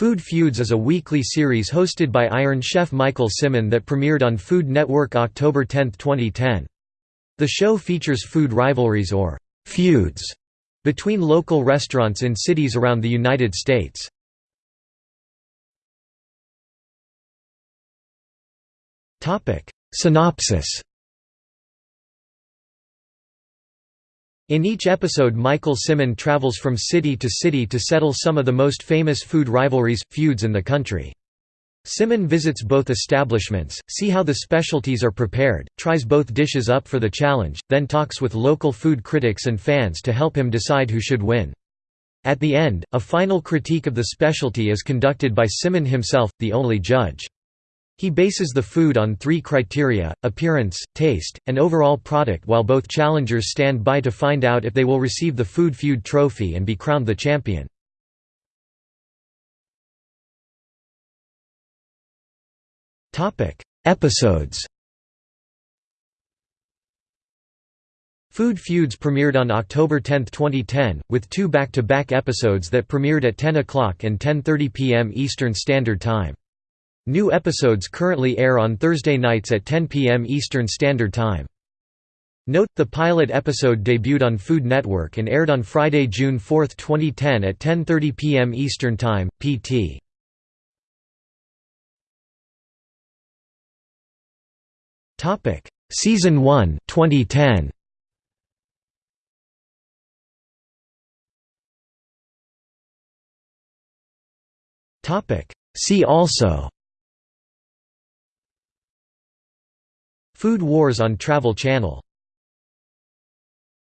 Food Feuds is a weekly series hosted by Iron Chef Michael Symon that premiered on Food Network October 10, 2010. The show features food rivalries or «feuds» between local restaurants in cities around the United States. Synopsis In each episode Michael Symon travels from city to city to settle some of the most famous food rivalries, feuds in the country. Symon visits both establishments, see how the specialties are prepared, tries both dishes up for the challenge, then talks with local food critics and fans to help him decide who should win. At the end, a final critique of the specialty is conducted by Symon himself, the only judge. He bases the food on three criteria, appearance, taste, and overall product while both challengers stand by to find out if they will receive the Food Feud trophy and be crowned the champion. Episodes Food Feuds premiered on October 10, 2010, with two back-to-back -back episodes that premiered at 10 o'clock and 10.30 p.m. Eastern Standard Time. New episodes currently air on Thursday nights at 10 p.m. Eastern Standard Time. Note, the pilot episode debuted on Food Network and aired on Friday, June 4, 2010 at 10.30 p.m. Eastern Time, pt. Season 1 2010. See also Food Wars on Travel Channel